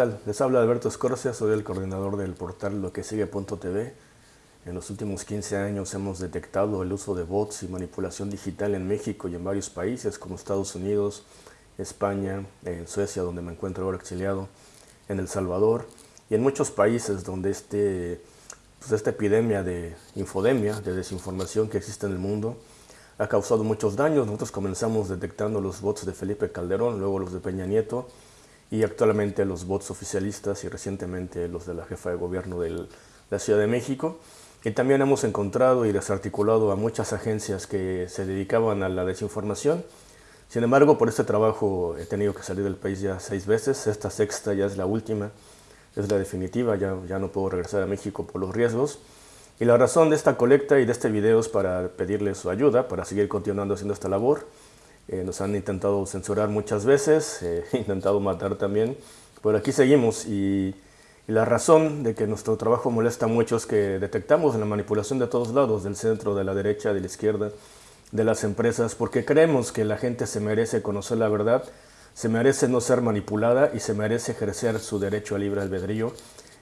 Les habla Alberto Escorcia, soy el coordinador del portal loquesigue.tv. En los últimos 15 años hemos detectado el uso de bots y manipulación digital en México y en varios países como Estados Unidos, España, en Suecia, donde me encuentro ahora exiliado, en El Salvador y en muchos países donde este, pues esta epidemia de infodemia, de desinformación que existe en el mundo, ha causado muchos daños. Nosotros comenzamos detectando los bots de Felipe Calderón, luego los de Peña Nieto, y actualmente los bots oficialistas y recientemente los de la jefa de gobierno de la Ciudad de México. Y también hemos encontrado y desarticulado a muchas agencias que se dedicaban a la desinformación. Sin embargo, por este trabajo he tenido que salir del país ya seis veces. Esta sexta ya es la última, es la definitiva, ya, ya no puedo regresar a México por los riesgos. Y la razón de esta colecta y de este video es para pedirles su ayuda, para seguir continuando haciendo esta labor. Eh, nos han intentado censurar muchas veces, eh, intentado matar también, pero aquí seguimos y, la razón de que nuestro trabajo molesta mucho es que detectamos la manipulación de todos lados, del centro, de la derecha, de la izquierda, de las empresas, porque creemos que la gente se merece conocer la verdad, se merece no ser manipulada y se merece ejercer su derecho a libre albedrío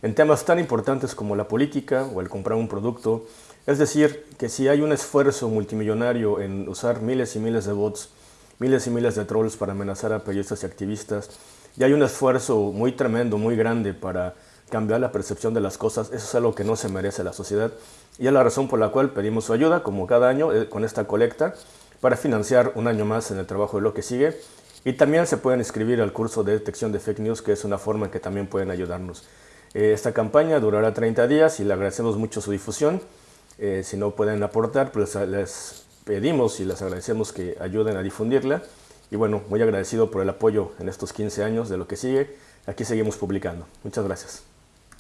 en temas tan importantes como la política o el comprar un producto. Es decir, que si hay un esfuerzo multimillonario en usar miles y miles de bots miles y miles de trolls para amenazar a periodistas y activistas. Y hay un esfuerzo muy tremendo, muy grande para cambiar la percepción de las cosas. Eso es algo que no se merece la sociedad. Y es la razón por la cual pedimos su ayuda, como cada año, eh, con esta colecta, para financiar un año más en el trabajo de lo que sigue. Y también se pueden inscribir al curso de detección de fake news, que es una forma en que también pueden ayudarnos. Eh, esta campaña durará 30 días y le agradecemos mucho su difusión. Eh, si no pueden aportar, pues les pedimos y les agradecemos que ayuden a difundirla. Y bueno, muy agradecido por el apoyo en estos 15 años de lo que sigue. Aquí seguimos publicando. Muchas gracias.